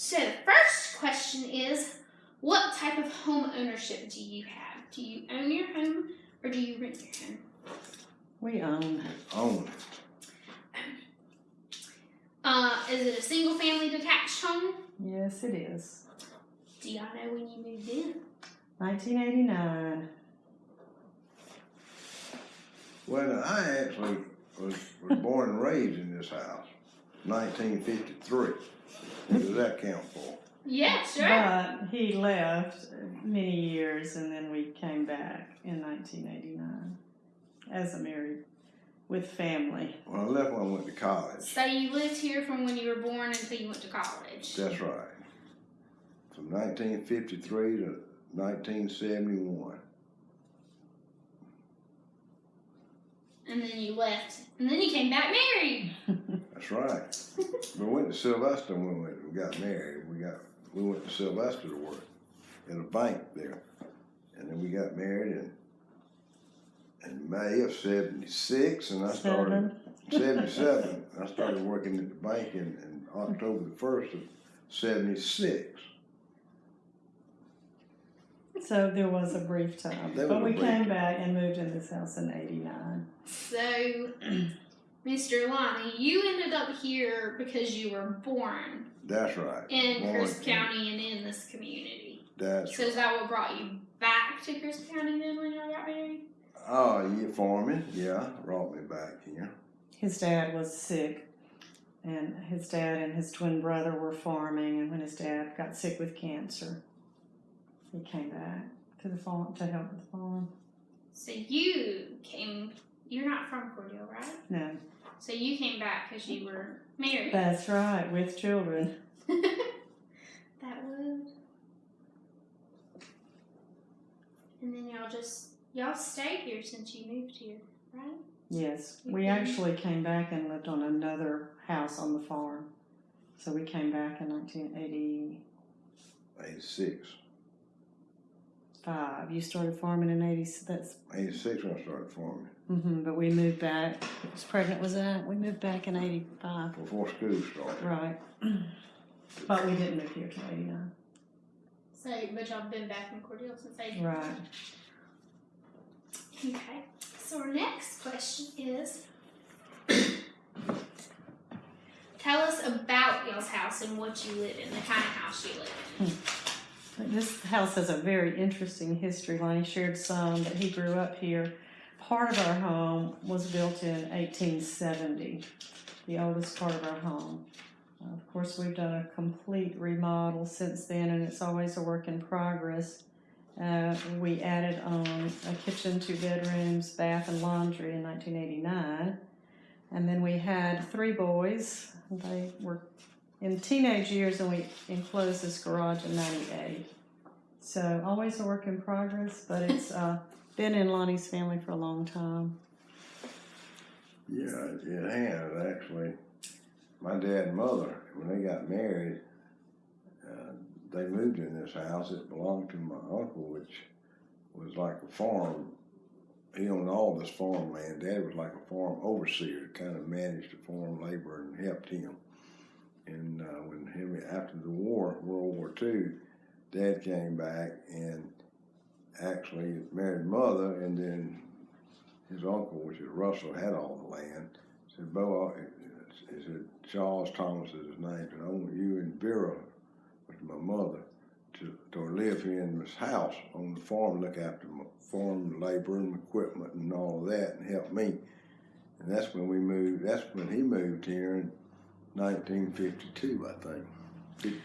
So the first question is, what type of home ownership do you have? Do you own your home or do you rent your home? We own. Own. Uh, is it a single family detached home? Yes, it is. Do y'all know when you moved in? 1989. Well, I actually was, was born and raised in this house, nineteen fifty-three. What does that count for? Yeah, sure. But he left many years and then we came back in 1989 as a married with family. Well, I left when I went to college. So you lived here from when you were born until you went to college. That's right. From nineteen fifty-three to nineteen seventy-one. And then you left. And then you came back married. That's right. we went to Sylvester when we, we got married. We got we went to Sylvester to work in a bank there, and then we got married in in May of '76, and I started '77. I started working at the bank in, in October the first of '76. So there was a brief time. There But we a came back and moved in this house in 89. So, Mr. Lonnie, you ended up here because you were born That's right. in Born Crisp in- County and in this community. That's So is that what brought you back to Crisp County then when y'all got married? oh, you farming? Yeah, brought me back here. His dad was sick, and his dad and his twin brother were farming. And when his dad got sick with cancer, he came back to the farm to help with the farm. So you came, you're not from Cordele, right? No, So you came back because you were married. that's right, with children. that would. And then y'all just, y'all stayed here since you moved here, right? Yes, we actually came back and lived on another house on the farm. So we came back in 1985. '86. You started farming in 80. That's '86 when I started farming. hmm but we moved back. I was pregnant. Was that? We moved back in 85. Before school started. Right. But we didn't move here till 89. So, but y'all been back in Cordele since 80. Right. Okay. So our next question is Tell us about y'all's house and what you live in, the kind of house you live in. This house has a very interesting history. Lonnie shared some that he grew up here. Part of our home was built in 1870, the oldest part of our home. Uh, of course, we've done a complete remodel since then, and it's always a work in progress. Uh, we added on a kitchen, two bedrooms, bath, and laundry in 1989. And then we had three boys. They were in teenage years, and we enclosed this garage in '98. So always a work in progress, but it's uh, been in Lonnie's family for a long time. Yeah, it has actually. My dad and mother, when they got married, uh, they moved in this house. It belonged to my uncle, which was like a farm. He owned all this farmland. Dad was like a farm overseer, kind of managed the farm labor and helped him. And uh, when him after the war, World War II, Dad came back and actually married mother, and then his uncle, which is Russell, had all the land. Said, Bo, I- he said, Charles Thomas is his name, and I want you and Vera, which is my mother, to, to live here in this house on the farm, look after my farm labor and equipment and all of that, and help me. And that's when we moved. That's when he moved here in 1952, I think.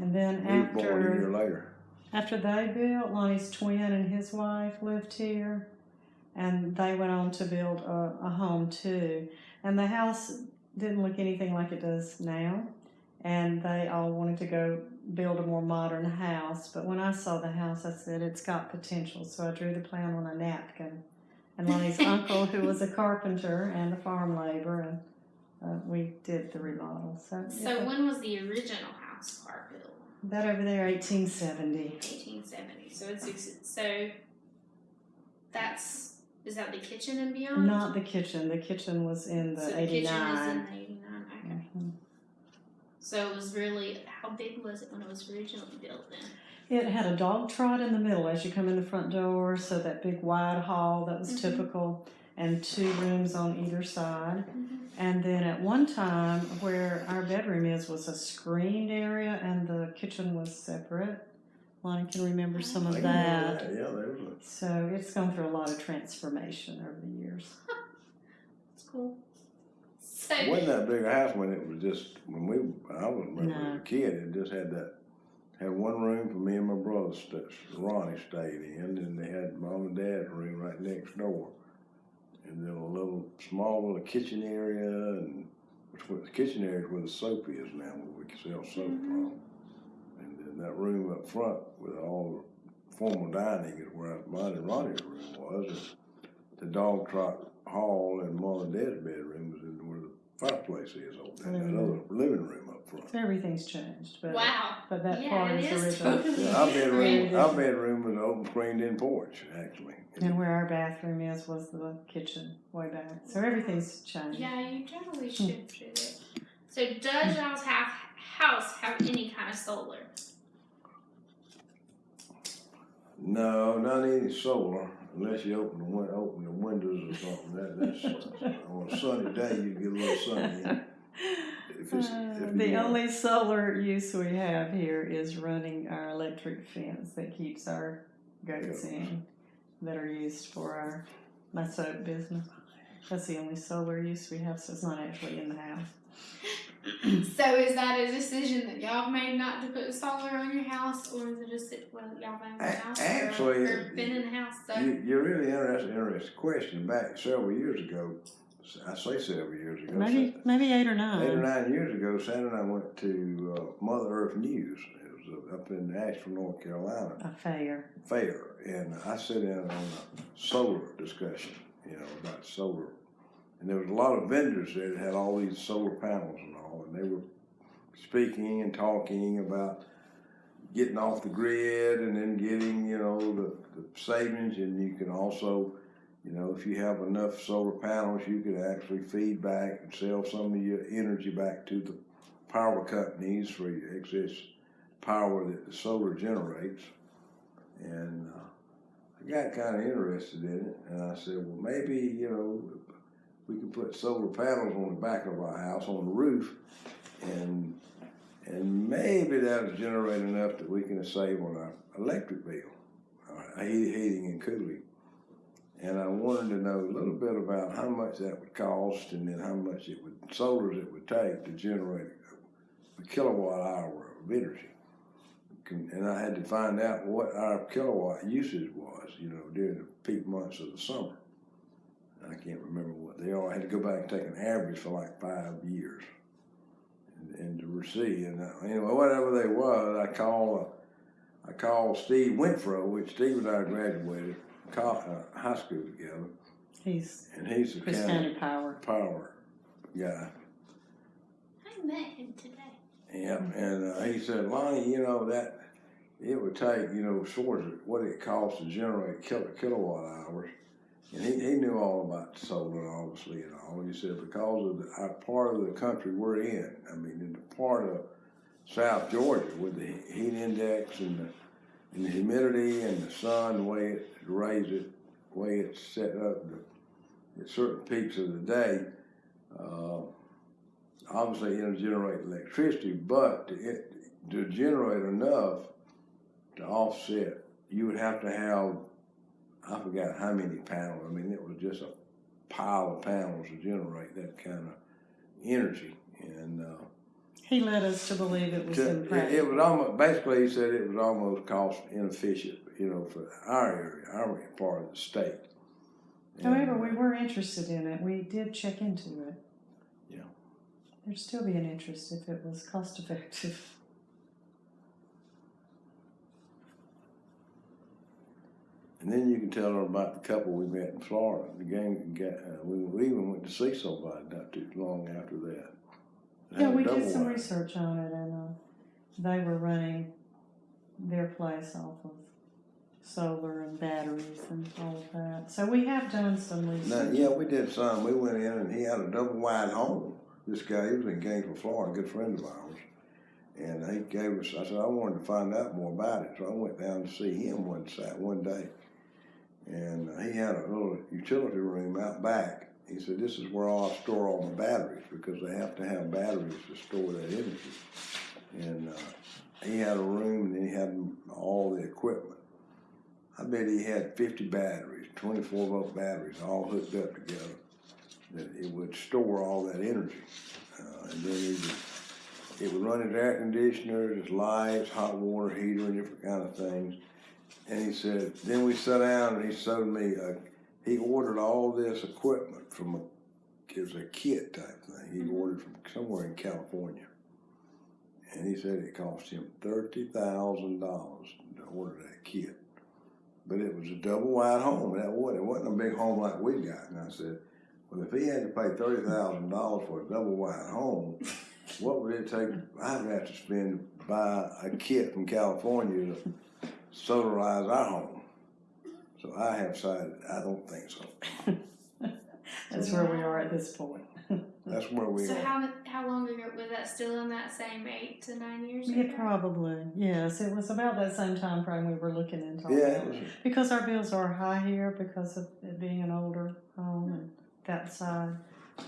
And then He was born a year after later. after they built, Lonnie's twin and his wife lived here, and they went on to build a, a home too. And the house didn't look anything like it does now, and they all wanted to go build a more modern house. But when I saw the house, I said it's got potential, so I drew the plan on a napkin. And Lonnie's uncle, who was a carpenter and a farm laborer, and uh, we did the remodel. So, So when was the original house part built? that over there, 1870. 1870. So it's so that's is that the kitchen and beyond? Not the kitchen. The kitchen was in the so the kitchen is in 89. the 89. Okay. Mhm. So it was really how big was it when it was originally built? Then It had a dog trot in the middle as you come in the front door, so that big wide hall that was Mhm. typical, and two rooms on either side. And then at one time, where our bedroom is, was a screened area, and the kitchen was separate. Lonnie can remember ah. some I of can remember that. Yeah, there was a So it's gone through a lot of transformation over the years. it's cool. So It wasn't that big a house when it was just when we I was remember No. as a kid. It just had that had one room for me and my brother. St- Ronnie stayed in, and they had mom and dad's room right next door, and then a little small little kitchen area, and which was the kitchen area is where the soap is now, where we can sell soap mm-hmm. from. And then that room up front with all the formal dining is where mine and Ronnie's room was. And the dog trot hall and mom and dad's bedroom was in where the fireplace is over in Living that mm-hmm. other living room front. Everything's changed, but wow. but that Yeah, part it is is original. totally Yeah, our different. bedroom, our bedroom was an open screened in porch, actually. And where our bathroom is was the kitchen way back. So everything's changed. Yeah, you totally hmm. shifted it. So does y'all's have, house have any kind of solar? No, not any solar, unless you open the win- open the windows or something. That, that's on a sunny day you get a little sun in. If Uh, the you only solar use we have here is running our electric fence that keeps our goats in that are used for our my soap business. That's the only solar use we have, so it's not actually in the house. So is that a decision that y'all made not to put solar on your house, or is it just that, well y'all own the A- house actually, or, or been in the house? So You, you're really interested, interesting question. Back several years ago, I say several years ago, Maybe maybe eight or nine. eight or nine years ago, Sandra and I went to uh, Mother Earth News. It was uh, up in Asheville, North Carolina. A fair. fair, and I sat in on a solar discussion, you know, about solar. And there was a lot of vendors there that had all these solar panels and all, and they were speaking and talking about getting off the grid and then getting, you know, the, the savings. And you can also, you know, if you have enough solar panels, you could actually feed back and sell some of your energy back to the power companies for your excess power that the solar generates. And uh, I got kind of interested in it, and I said, well, maybe you know we can put solar panels on the back of our house on the roof, and and maybe that'll generate enough that we can save on our electric bill, our heat- heating and cooling. And I wanted to know a little bit about how much that would cost, and then how much it would solars it would take to generate a kilowatt hour of energy and I had to find out what our kilowatt usage was, you know, during the peak months of the summer. I can't remember what they are. I had to go back and take an average for like five years, and, and to see. And uh, anyway, whatever they was, I called. Uh, I called Steve Winfro, which Steve and I graduated co- uh, high school together, He's and he's the Crisp county County Power. power guy. I met him today. Yeah, and uh, he said, Lonnie, you know that it would take, you know, sort of what it costs to generate kilo, kilowatt hours, and he, he knew all about solar, obviously, and all. He said because of the our part of the country we're in, I mean, in the part of South Georgia with the heat index and the, and the humidity and the sun, the way it raised it, the way it's set up, the, at certain peaks of the day. Uh, obviously it'll generate electricity, but to, it, to generate enough to offset, you would have to have, I forgot how many panels. I mean, it was just a pile of panels to generate that kind of energy. And uh, He led us to believe it was to- it, impractical. it was almost, basically, he said it was almost cost inefficient, you know, for our area, our part of the state. However, we were interested in it. We did check into it. Yeah. There'd still be an interest if it was cost effective. And then you can tell her about the couple we met in Florida. The gang, uh, we, we even went to see somebody not too long after that. Yeah, we did some wide. research on it, and uh, they were running their place off of solar and batteries and all of that. So we have done some Now, research. yeah, we did some. We went in and he had a double wide home. This guy, he was in Gainesville, Florida, a good friend of ours. And he gave us, I said, I wanted to find out more about it, so I went down to see him one one day. And uh, he had a little utility room out back. He said, this is where I'll store all my batteries, because they have to have batteries to store that energy. And, uh, he had a room and he had all the equipment. I bet he had fifty batteries, twenty-four volt batteries, all hooked up together, that it would store all that energy. Uh, and then he would, it would run his air conditioners, his lights, hot water heater, and different kind of things. And he said, then we sat down and he showed me, uh, he ordered all this equipment from a, it was a kit type thing. He ordered from somewhere in California. And he said it cost him thirty thousand dollars to order that kit. But it was a double wide home. That was it wasn't a big home like we got. And I said, well, if he had to pay thirty thousand dollars for a double wide home, what would it take? I'd have to spend to buy a kit from California to solarize our home. So I have decided I don't think so. That's where we are at this point. That's where we are. So are. how how long ago was that? Still in that same eight to nine years? Yeah, ago? probably. Yes, it was about that same time frame we were looking into. Yeah, it was. Because our bills are high here because of it being an older home and that side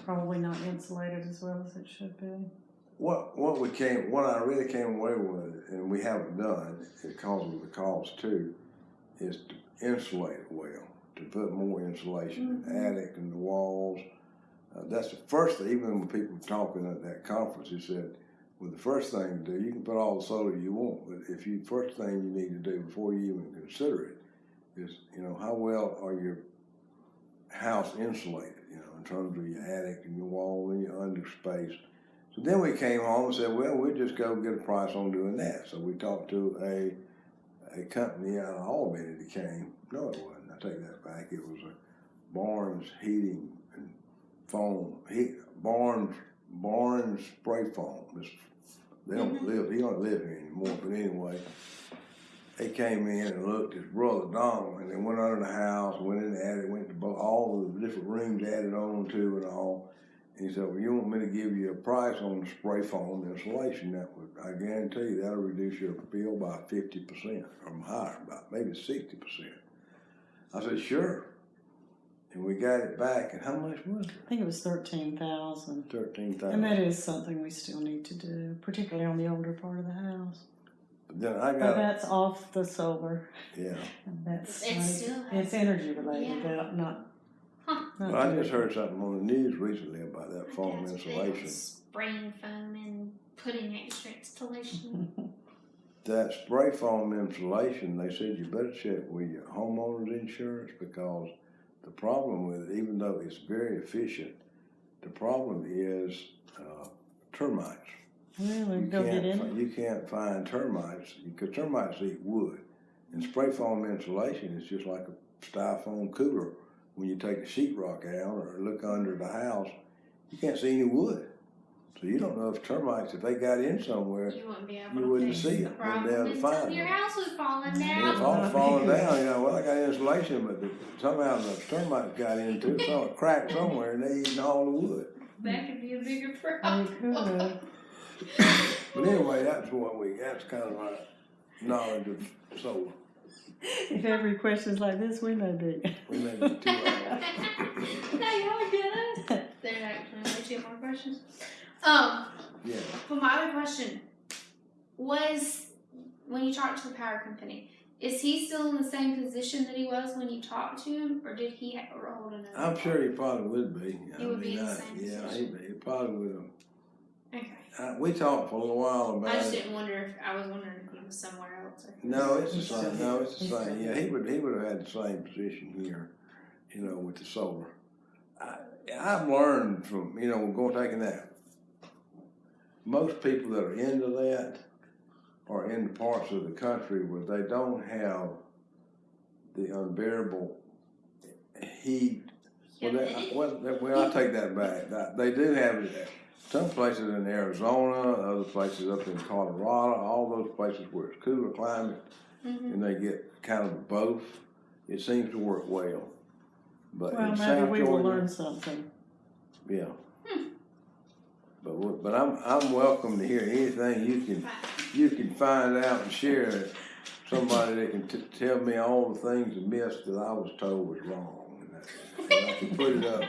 probably not insulated as well as it should be. What what we came what I really came away with, and we haven't done because of the cost too, is to insulate well, to put more insulation in the attic and the walls. Uh, that's the first thing. Even when people were talking at that conference, he said, "Well, the first thing to do, you can put all the solar you want, but if you first thing you need to do before you even consider it is, you know, how well are your house insulated? You know, in terms of your attic and your wall and your under space." So then we came home and said, well, we'll just go get a price on doing that. So we talked to a, a company out of Albany that came, no it wasn't, take that back, it was a Barnes Heating and Foam, he, Barnes, Barnes Spray Foam. It's- They don't mm-hmm. live, he don't live here anymore, but anyway, they came in and looked, his brother Donald, and they went under the house, went in the attic, went to all the different rooms added on to and all. And he said, well, you want me to give you a price on the spray foam insulation? That would, I guarantee you, that'll reduce your bill by fifty percent or higher, about maybe sixty percent. I said, sure. And we got it back, and how much was it? I think it was thirteen thousand. Thirteen And that is something we still need to do, particularly on the older part of the house. But then I But got, that's off the solar. yeah, And that's It money- still has- it's energy related, Yeah. that- not. Huh. not but I just heard something on the news recently about that foam That's big on insulation. Spraying foam and putting extra installation. That spray foam insulation, they said you better check with your homeowner's insurance because the problem with it, even though it's very efficient, the problem is uh, termites. Really, You go get in. you can't find termites because termites eat wood. And spray foam insulation is just like a styrofoam cooler. When you take a sheetrock out or look under the house, you can't see any wood. So you don't know if termites, if they got in somewhere, You wouldn't be able You to wouldn't fix see the it. Wouldn't be problem able to until find your it. house was falling And down. it's all falling down, you know, well, I got insulation, but the, somehow the termites got into it, so it cracked somewhere and they eating all the wood. That could be a bigger They problem. could. But anyway, that's what we, that's kind of our knowledge of solar. If every question's like this, we may be. We may be two hours. no, y'all are good. There's actually only two more questions. Um, Yeah, but my other question was when you talked to the power company, is he still in the same position that he was when you talked to him, or did he ha- or hold another? I'm sure he probably would be. I He would be mean, in the I- same Yeah, position. he, he probably would have. Okay. Uh, we talked for a little while about. I just it. didn't wonder if I was wondering if he was somewhere else. Or No, it's the same. No, it's the same. Yeah, he would. He would have had the same position here, you know, with the solar. I, I've learned from you know going taking that. Most people that are into that are in the parts of the country where they don't have the unbearable heat. Well, that, well, that- well, I take that back. They do have it. Some places in Arizona, other places up in Colorado, all those places where it's cooler climate Mhm. and they get kind of both. It seems to work well. But Well, in maybe South we will learn something. yeah. But, we- but I'm, I'm welcome to hear anything you can, you can find out and share. Somebody that can t- tell me all the things myths that I was told was wrong. And I- and I can put it up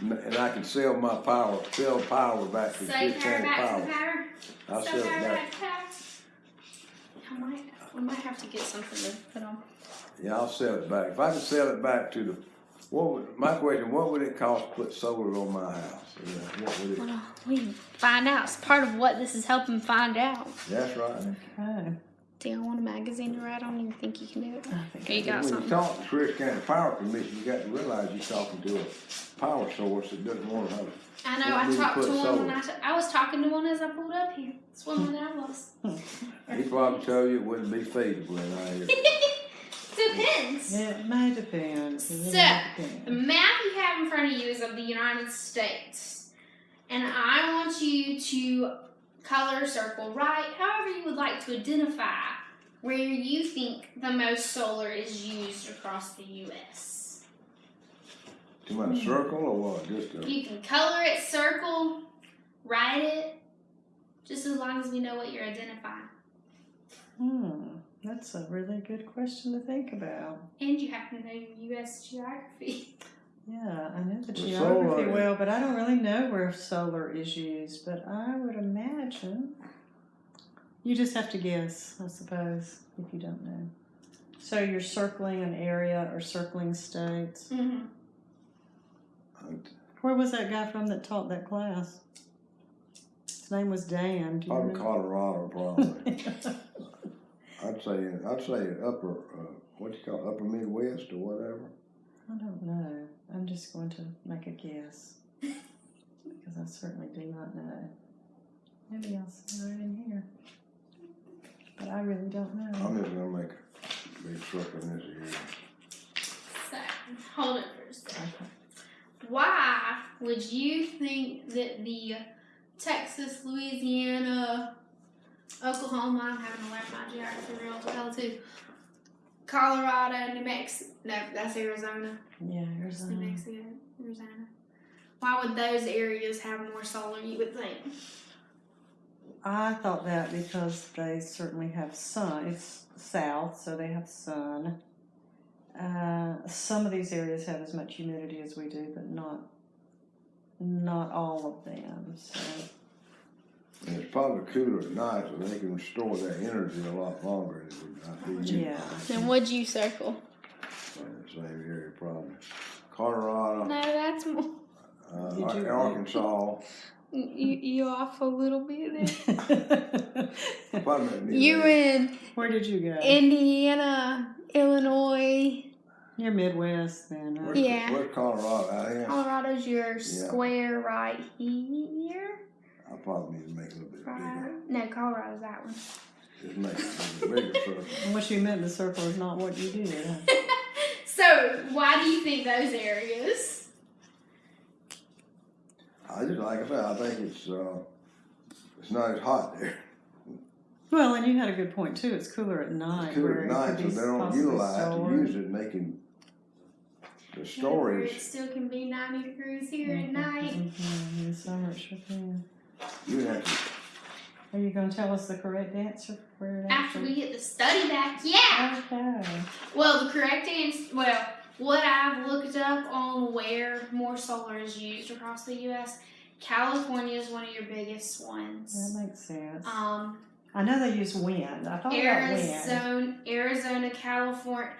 and, and I can sell my power, sell power back to Say Fifth power back to Power. the power. I'll sell it back. I might, we might have to get something to put on. Yeah, I'll sell it back. If I can sell it back to the, what would, my question, what would it cost to put solar on my house? Yeah, What would it, Well, we can find out. It's part of what this is helping find out. that's right. Okay. Do you want a magazine to write on? You think you can do it? I think Here you got When you something. talk to Crisp County Power Commission, you got to realize you're talking to a power source that doesn't want to have. I know. What I do talked to put one when solar? I, t- I was talking to one as I pulled up here. That's one that I was. He probably told you it wouldn't be feasible in our area. Depends. It may depend. It So, depends. The map you have in front of you is of the United States. And I want you to color circle right, however you would like to identify where you think the most solar is used across the U.S. Too much circle or what? Just a, You can color it, circle, write it, just as long as we know what you're identifying. Hmm, that's a really good question to think about. And you have to know U.S. geography. Yeah, I know the The geography solar- well, but I don't really know where solar is used. But I would imagine you just have to guess, I suppose, if you don't know. So you're circling an area or circling states. Mm-hmm. Where was that guy from that taught that class? His name was Dan. Do you probably know? Colorado probably. I'd say, I'd say upper, uh, what you call it, upper Midwest or whatever. I don't know. I'm just going to make a guess because I certainly do not know. Maybe I'll see right in here, but I really don't know. I'm just gonna make a big circle in this area. So, hold it for a second. Why would you think that the Texas, Louisiana, Oklahoma, I'm having to learn my geography real well too, Colorado, New Mexico, no, that's Arizona, Yeah, Arizona. New Mexico, Arizona. Why would those areas have more solar, you would think? I thought that because they certainly have sun. It's south, so they have sun. Uh, some of these areas have as much humidity as we do, but not not all of them. So And it's probably cooler at night, so they can store that energy a lot longer. It would not be yeah, Then what'd you circle? in the same area probably. Colorado, No, that's more. uh, Did you- Arkansas, You, you off a little bit there. probably. New You England. in Where did you go? Indiana, Illinois, You're Midwest, then. Huh? Where's, Yeah. where's Colorado? I am. Colorado's your square right here. I probably need to make it a little bit Right. bigger. No, Colorado's that one. Just make it a bigger circle. And what you meant the circle is not what you do. Huh? So, why do you think those areas? I just like I said, I think it's uh, it's not as hot there. Well, and you had a good point too. It's cooler at night. It's cooler at night, so they don't possibly utilize to use it, and they can the Where it still can be 90 degrees here at Mhm, night. mhm, In the summer, it sure can. You have to Are you going to tell us the correct answer? Where it After actually- we get the study back, yeah. Okay. Well, the correct answer, well, what I've looked up on where more solar is used across the U.S., California is one of your biggest ones. That makes sense. Um, I know they use wind. I thought about wind. Arizona, Arizona, California.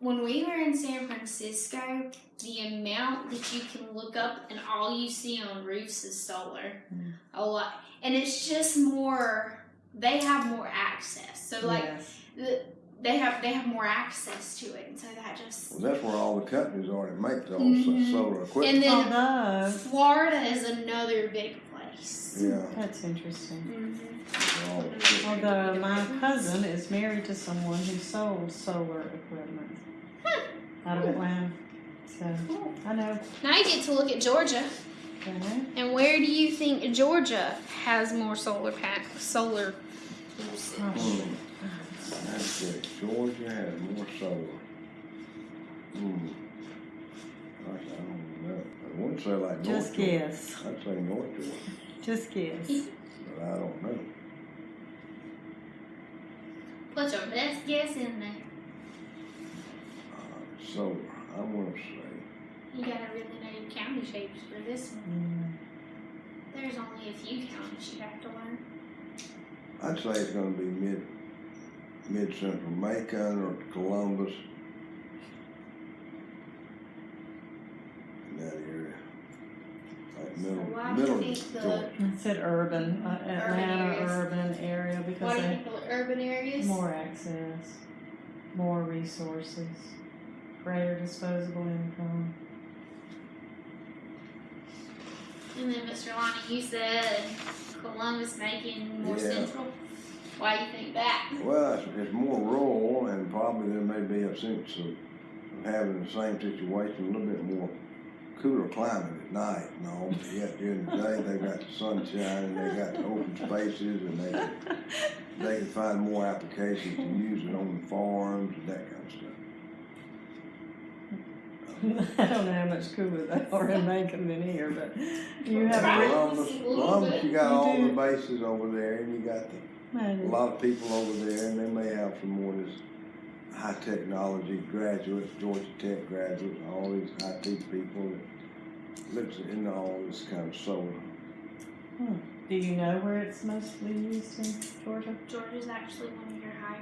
When we were in San Francisco, the amount that you can look up and all you see on roofs is solar. Mm. A lot, and it's just more. They have more access, so like yes. the, they have they have more access to it, and so that just. well, that's where all the companies are that make all Mhm. solar equipment. And then Although, Florida is another big place. yeah, that's interesting. hmm all. Although my cousin is married to someone who sold solar equipment out of Atlanta. So Cool. I know. Now you get to look at Georgia. Okay. And where do you think Georgia has more solar pack solar usage? Probably. That's it. Georgia has more solar. Hmm. Gosh, I don't know. I wouldn't say like North Just Georgia. guess. I'd say North Georgia. Just guess. but I don't know. Put your best guess in there. Uh, solar, I'm gonna say, You gotta really know your county shapes for this one. Mm, There's only a few counties you have to learn. I'd say it's gonna be mid, mid-central Macon or Columbus. In that area. Like middle, why do you middle think the- Georgia. I said urban, uh, Atlanta areas. urban area Why because do you they think the urban areas? more access, more resources, greater disposable income. And then Mr. Lonnie, you said Columbus Macon more Yeah. central. Why do you think that? Well, it's, it's more rural and probably there may be a sense of, of having the same situation, a little bit more cooler climate at night and all, but yet during the day they got the sunshine and they got the open spaces and they can, they can find more applications to use it on the farms and that kind of stuff. I don't know how much cooler they are in Macon than here, but you have Columbus, Columbus, you got You all do. the bases over there and you got the a lot of people over there, and they may have some more of this high technology graduates, Georgia Tech graduates, all these IT people that lives into all this kind of solar. Hmm. Do you know where it's mostly used in Georgia? Georgia's actually one of your higher.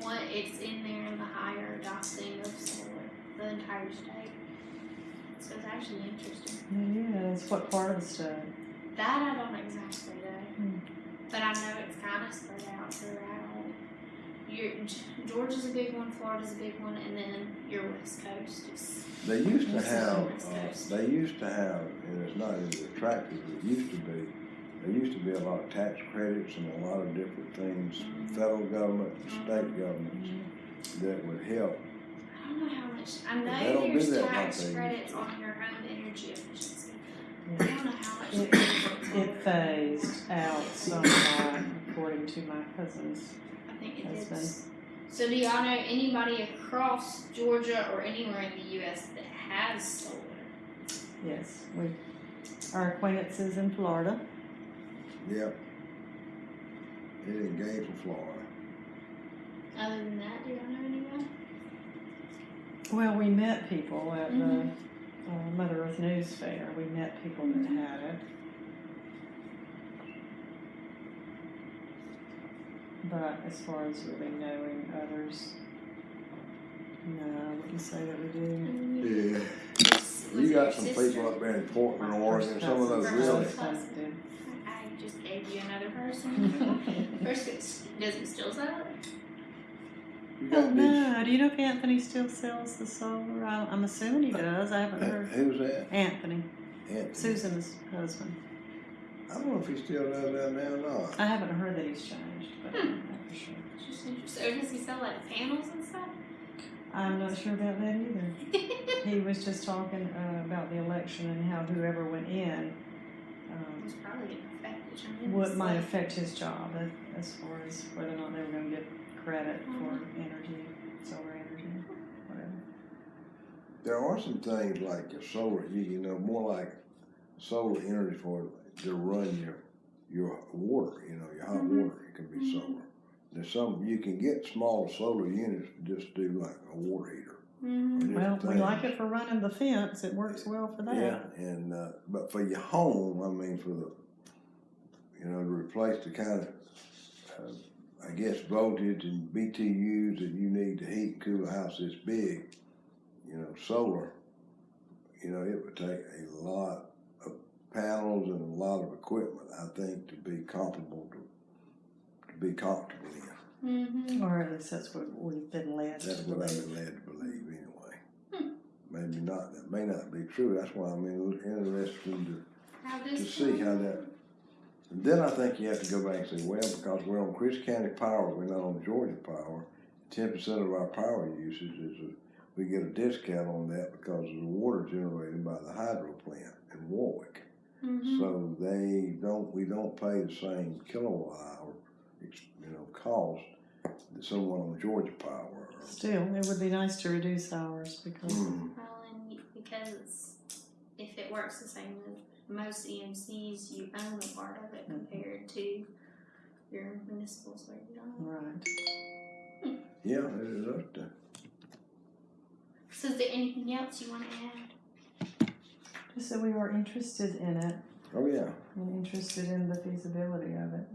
One, it's in there in the higher adopting of solar, the entire state. So it's actually interesting. Yeah, It is. What part of the state? That I don't exactly know, Hmm. but I know it's kind of spread out throughout. Your Georgia's a big one, Florida's a big one, and then your West Coast is They used to have, uh, they used to have, and it's not as attractive as it used to be. There used to be a lot of tax credits and a lot of different things, from the federal government and mm-hmm. state governments mm-hmm. that would help. I don't know how much. I know don't there's tax credits on your home energy efficiency. Yeah. I don't know how much. It- there is on It phased out somewhat, according to my cousin's I think it husband. is. So do y'all know anybody across Georgia or anywhere in the U.S. that has solar? Yes, we, our acquaintances in Florida. Yep. It in Gainesville, Florida. Other than that, do y'all know anyone? Well, we met people at the Mhm. uh, Mother Earth News Fair. We met people that had it. But as far as really knowing others, no, I wouldn't say that we do. Yeah. Was- was You got some sister? people up there in Portland, My Oregon, some of those really. I just gave you another person. First, does it still sell it? You Oh got these, no! Do you know if Anthony still sells the solar? I, I'm assuming he does. I haven't uh, heard. who's that? Anthony, Anthony. Susan's husband. I don't know if he still does that now or not. I haven't heard that he's changed, but I don't for sure. It's just interesting. Or does he sell like panels and stuff? I'm not sure about that either. He was just talking uh, about the election and how whoever went in um, It's probably gonna affect it tremendously. what might affect his job a- as far as whether or not they were going to get credit for energy, solar energy, whatever. There are some things like your solar, you, you know, more like solar energy for to run your your water, you know, your hot Mhm. water. It can be Mhm. solar. There's some you can get small solar units to just do like a water heater. Mhm. Well, different we like it for running the fence. It works well for that. Yeah, and uh, but for your home, I mean, for the you know to replace the kind of uh, I guess voltage and BTUs that you need to heat and cool a house this big, you know, solar. You know, it would take a lot of panels and a lot of equipment, I think, to be comparable to to be comfortable in. Mm-hmm. Or at least that's what we've been led to That's what I've been led to believe, anyway. Hmm. Maybe not. That may not be true. That's why I'm in- interested to to see how that. And then I think you have to go back and say, well, because we're on Crisp County Power, we're not on Georgia Power. Ten percent of our power usage is a, we get a discount on that because of the water generated by the hydro plant in Warwick. Mhm. So they don't, we don't pay the same kilowatt hour, you know, cost that someone on Georgia Power. or- Still, it would be nice to reduce ours because Mm, Well, and because if it works the same with most EMCs, you own a part of it compared to your municipals where you don't. Right. Yeah, it is up to, So is there anything else you wanna add? Just that we are interested in it oh yeah, and interested in the feasibility of it.